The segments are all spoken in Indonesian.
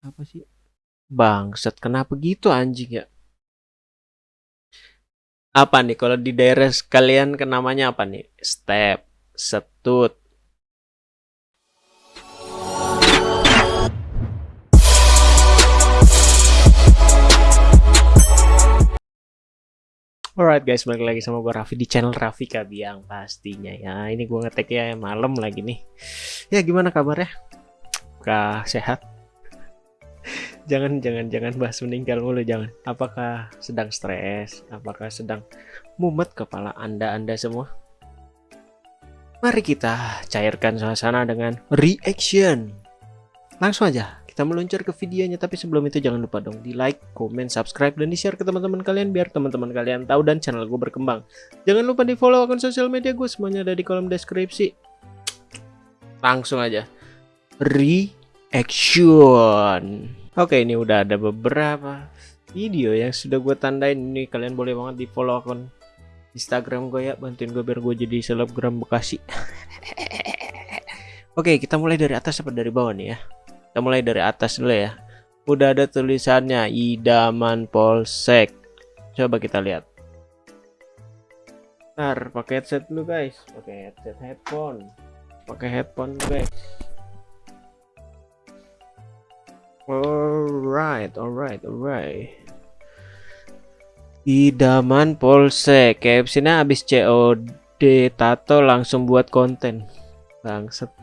Apa sih? Bangsat, kenapa gitu anjing ya? Apa nih kalau di daerah sekalian ke namanya apa nih? Step, setut. Alright guys, balik lagi sama gue Raffi di channel Raffi Kabiang pastinya ya. Ini gue ngetek ya malam lagi nih. Ya gimana kabarnya? Kah sehat? Jangan jangan jangan bahas meninggal mulu jangan. Apakah sedang stres? Apakah sedang mumet kepala anda anda semua? Mari kita cairkan suasana dengan reaction. Langsung aja kita meluncur ke videonya tapi sebelum itu jangan lupa dong di like, comment, subscribe dan di share ke teman-teman kalian biar teman-teman kalian tahu dan channel gue berkembang. Jangan lupa di follow akun sosial media gue semuanya ada di kolom deskripsi. Langsung aja reaction. Oke ini udah ada beberapa video yang sudah gue tandain ini kalian boleh banget di follow akun Instagram gue ya bantuin gue biar gue jadi selebgram Bekasi. Oke kita mulai dari atas apa dari bawah nih ya. Kita mulai dari atas dulu ya. Udah ada tulisannya Idaman Polsek. Coba kita lihat. Ntar pakai headset dulu guys, pakai headset headphone. Pakai headphone guys. Alright, alright, alright. Idaman Polsek. KFC-nya habis COD tato langsung buat konten. Bangset.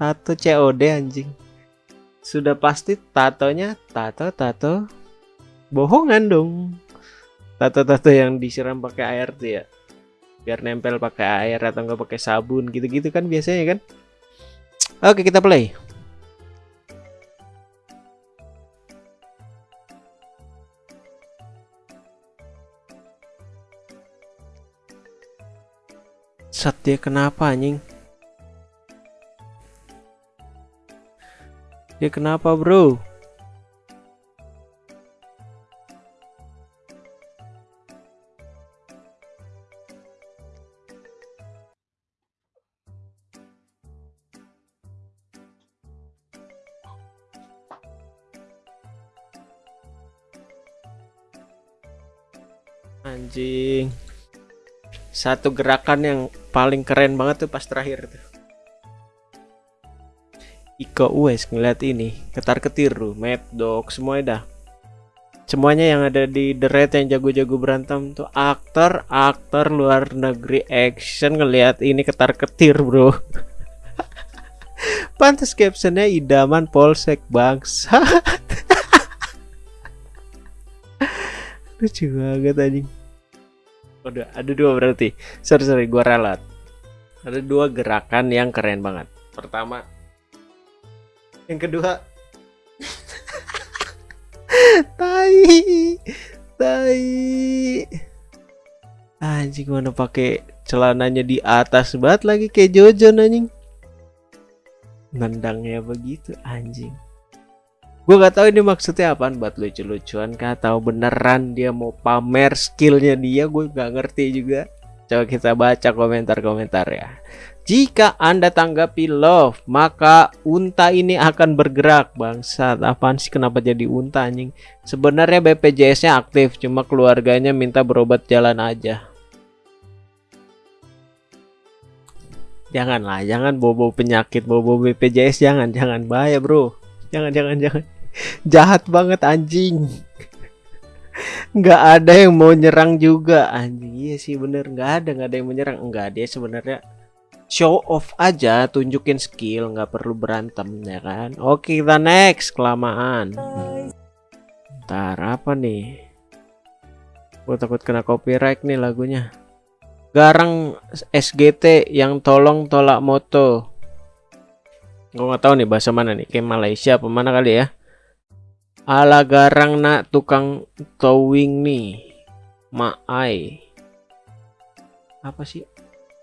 Tato COD anjing sudah pasti tatonya tato tato bohongan dong tato-tato yang disiram pakai air tuh ya biar nempel pakai air atau enggak pakai sabun gitu-gitu kan biasanya kan oke kita play Satya kenapa anjing Ya kenapa bro? Anjing. Satu gerakan yang paling keren banget tuh pas terakhir tuh. Iko Uwais ngeliat ini ketar ketir tuh Mad Dog semuanya dah. Semuanya yang ada di The Red yang jago-jago berantem tuh aktor aktor luar negeri action ngeliat ini ketar ketir bro. Pantas captionnya idaman polsek bangsa lucu banget anjing Udah, ada dua berarti. Sorry sorry gua ralat ada dua gerakan yang keren banget. Pertama yang kedua tai tai. Anjing mana pakai celananya di atas banget lagi kayak Jojo anjing. Nendangnya begitu anjing gue gak tahu ini maksudnya apa buat lucu-lucuan kah atau beneran dia mau pamer skillnya dia gue gak ngerti juga coba kita baca komentar-komentar ya jika Anda tanggapi love, maka unta ini akan bergerak. Bangsat, apaan sih kenapa jadi unta anjing? Sebenarnya BPJS-nya aktif, cuma keluarganya minta berobat jalan aja. Janganlah, jangan bobo penyakit, bobo BPJS jangan, jangan bahaya, Bro. Jangan, jangan, jangan. Jahat banget anjing. Nggak ada yang mau nyerang juga anjing. Iya sih bener, nggak ada, nggak ada yang menyerang. Enggak, dia sebenarnya show off aja tunjukin skill nggak perlu berantem ya kan oke kita next kelamaan ntar apa nih gue takut kena copyright nih lagunya garang SGT yang tolong tolak moto gue nggak tahu nih bahasa mana nih kayak Malaysia apa mana kali ya ala garang nak tukang towing nih maai apa sih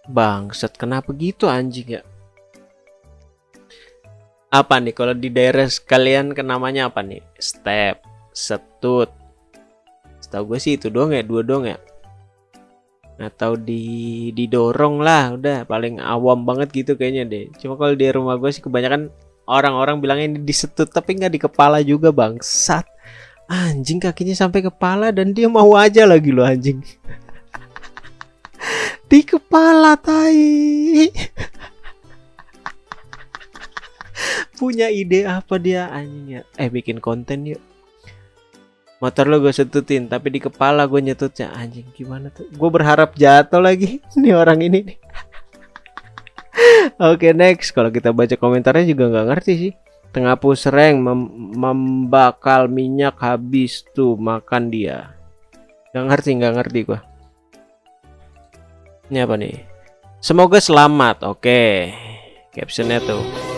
Bangsat, kenapa gitu anjing ya? Apa nih kalau di daerah sekalian ke namanya apa nih? Step, setut. Setahu gue sih itu doang ya, dua doang ya. Atau di didorong lah, udah. Paling awam banget gitu kayaknya deh. Cuma kalau di rumah gue sih kebanyakan orang-orang bilangnya ini disetut tapi nggak di kepala juga bangsat. Anjing kakinya sampai kepala dan dia mau aja lagi loh anjing. Di kepala tai. Punya ide apa dia? Anjingnya eh bikin konten yuk motor lo gue setutin tapi di kepala gue nyetutnya. Anjing gimana tuh? Gue berharap jatuh lagi nih orang ini nih. Oke okay, next. Kalau kita baca komentarnya juga nggak ngerti sih. Tengah pusreng mem membakal minyak habis tuh makan dia. Nggak ngerti nggak ngerti gua. Ini apa nih? Semoga selamat. Oke. Okay. captionnya tuh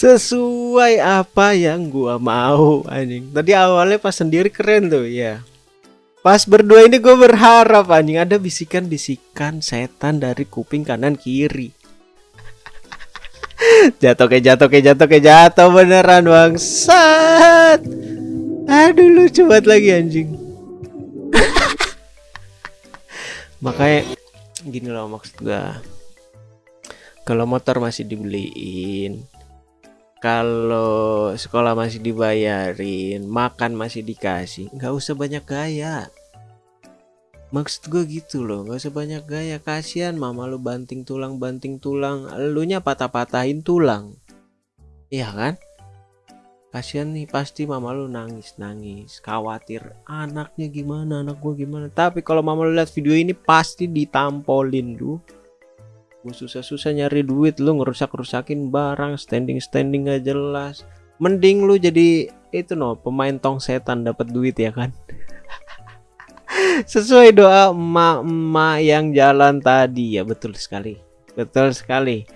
sesuai apa yang gua mau anjing. Tadi awalnya pas sendiri keren tuh ya pas berdua ini gue berharap anjing ada bisikan-bisikan setan dari kuping kanan kiri. Jatuh ke jatuh ke jatuh ke jatuh beneran bangsat. Aduh lucu banget lagi anjing. Makanya gini loh maksud gua. Kalau motor masih dibeliin kalau sekolah masih dibayarin, makan masih dikasih, nggak usah banyak gaya. Maksud gue gitu loh, nggak usah banyak gaya. Kasihan mama lu banting tulang, banting tulang, elunya patah-patahin tulang. Iya kan? Kasihan nih pasti mama lu nangis nangis khawatir anaknya gimana anak gue gimana tapi kalau mama lu lihat video ini pasti ditampolin tuh gue susah-susah nyari duit lu ngerusak-rusakin barang standing-standing gak jelas. Mending lu jadi itu no pemain tong setan dapat duit ya kan? Sesuai doa emak-emak yang jalan tadi. Ya betul sekali. Betul sekali.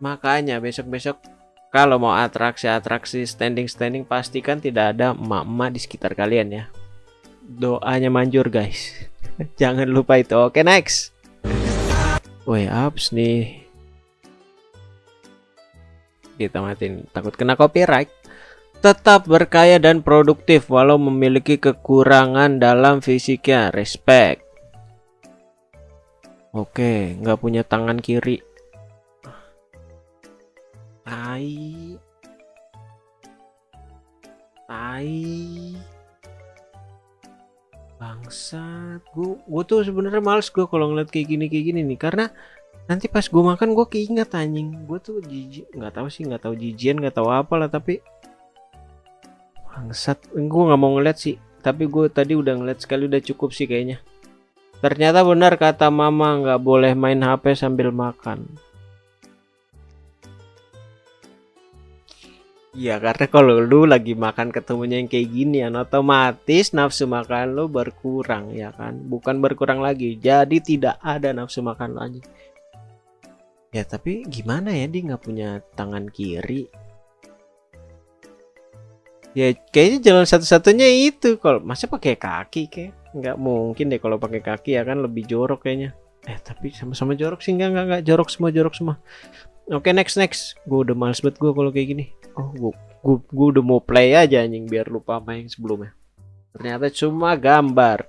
Makanya besok-besok kalau mau atraksi-atraksi standing-standing pastikan tidak ada emak-emak di sekitar kalian ya. Doanya manjur guys. Jangan lupa itu. Oke next Woi apps nih. Kita matiin. Takut kena copyright. Tetap berkaya dan produktif Walau memiliki kekurangan dalam fisiknya. Respect. Oke nggak punya tangan kiri. Tai. Tai bangsat gue gue tuh sebenarnya males gue kalau ngeliat kayak gini kayak gini nih. Karena nanti pas gue makan gue keinget anjing. Gue tuh jijik nggak tahu sih nggak tahu jijian nggak tahu apa lah tapi bangsat gue nggak mau ngeliat sih. Tapi gue tadi udah ngeliat sekali udah cukup sih kayaknya. Ternyata benar kata mama nggak boleh main hp sambil makan Iya karena kalau lu lagi makan ketemunya yang kayak gini ya otomatis nafsu makan lu berkurang ya kan? Bukan berkurang lagi jadi tidak ada nafsu makan lagi ya tapi gimana ya dia nggak punya tangan kiri? Ya kayaknya jalan satu-satunya itu. Kalau masa pakai kaki kayak? Nggak mungkin deh kalau pakai kaki ya kan? Lebih jorok kayaknya. Eh tapi sama-sama jorok sih. Nggak nggak jorok semua jorok semua. Oke okay, next next. Gue udah males banget gue kalau kayak gini. Oh gue gue gue udah mau play aja anjing biar lupa yang sebelumnya. Ternyata cuma gambar.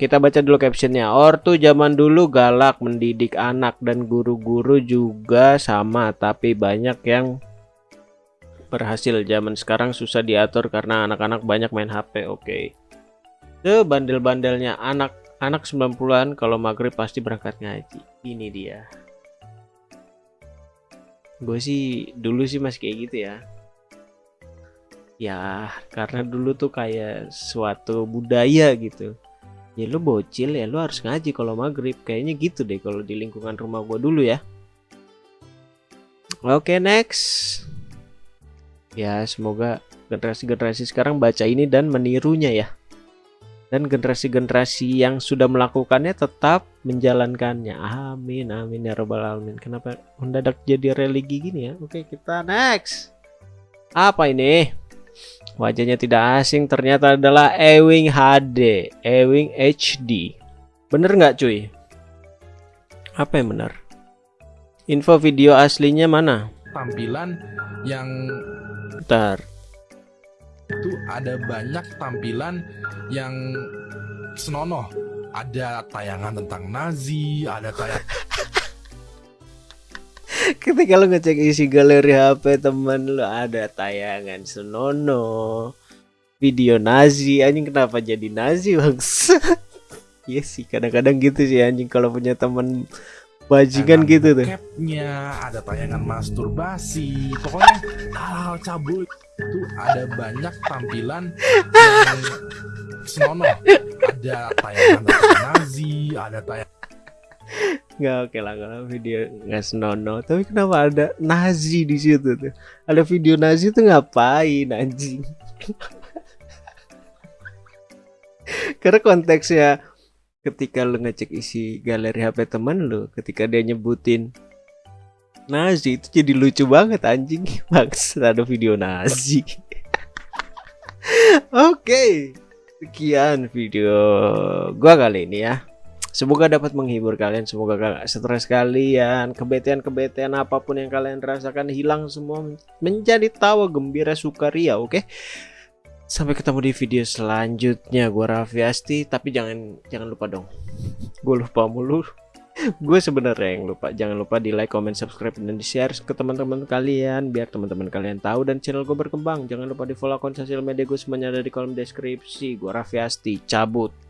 Kita baca dulu captionnya. Ortu zaman dulu galak mendidik anak dan guru-guru juga sama, tapi banyak yang berhasil. Zaman sekarang susah diatur karena anak-anak banyak main HP. Oke. Okay. Tuh bandel-bandelnya anak anak 90-an kalau maghrib pasti berangkat ngaji. Ini dia gue sih dulu sih masih kayak gitu ya. Ya karena dulu tuh kayak suatu budaya gitu. Ya lu bocil ya lu harus ngaji kalau maghrib. Kayaknya gitu deh kalau di lingkungan rumah gue dulu ya. Oke okay, next. Ya semoga generasi-generasi sekarang baca ini dan menirunya ya dan generasi-generasi yang sudah melakukannya tetap menjalankannya. Amin, amin ya robbal alamin. Kenapa mendadak jadi religi gini ya? Oke, kita next. Apa ini? Wajahnya tidak asing, ternyata adalah Ewing HD, Ewing HD. Bener nggak cuy? Apa yang benar? Info video aslinya mana? Tampilan yang Bentar. Itu ada banyak tampilan yang senonoh. Ada tayangan tentang Nazi, ada tayang ketika lu ngecek isi galeri HP teman lu ada tayangan senono video Nazi anjing kenapa jadi Nazi bangsa Iya sih kadang-kadang gitu sih anjing. Kalau punya teman bajingan gitu tuh. bokepnya, ada tayangan masturbasi, pokoknya hal-hal cabul. Itu ada banyak tampilan yang senonoh. Ada tayangan Nazi, ada tayangan nggak oke lah kalau video nggak senono tapi kenapa ada Nazi di situ tuh? Ada video Nazi tuh ngapain anjing? Karena konteksnya ketika lu ngecek isi galeri HP teman lu ketika dia nyebutin Nazi itu jadi lucu banget anjing. Max ada video Nazi. Oke sekian video gua kali ini ya. Semoga dapat menghibur kalian, semoga gak stres kalian, kebetean-kebetean apa pun yang kalian rasakan hilang semua menjadi tawa gembira sukaria, oke? Sampai ketemu di video selanjutnya. Gua Raffi Asti, tapi jangan jangan lupa dong. Gue lupa mulu. Gue sebenarnya yang lupa. Jangan lupa di like, comment, subscribe dan di share ke teman-teman kalian biar teman-teman kalian tahu dan channel gue berkembang. Jangan lupa di follow akun sosial media gue semuanya ada di kolom deskripsi. Gue Raffi Asti, cabut.